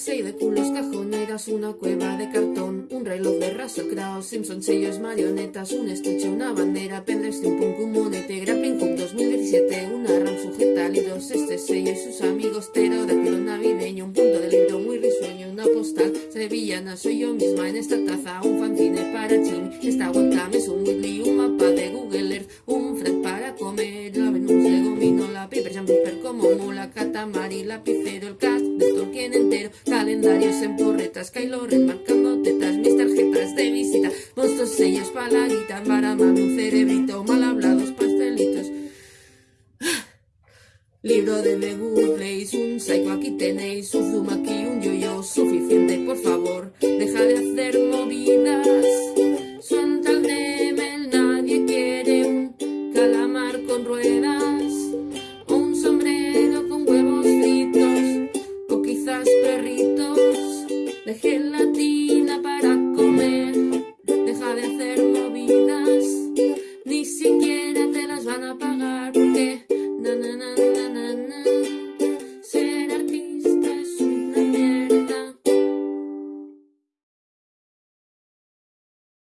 Seis de culos, cajoneras, una cueva de cartón, un reloj de Russell Crowe, Simpson, sellos, marionetas, un estuche, una bandera, Pedres un punk, un monete, Grappling Hook 2017, una RAM sujeta libros, este sello y sus amigos, ptero navideño, un punto de libro muy risueño, una postal, sevillana, soy yo misma en esta taza, un fanzine para Jim, esta catamari, lapicero, el cast de Tolkien entero, calendarios en porretas, Kylo Ren marcando tetas, mis tarjetas de visita, monstruos sellos, paladitas, baramame, un cerebrito, mal hablados, pastelitos. Libro de Good Place, un psycho aquí tenéis, un zoom La gelatina.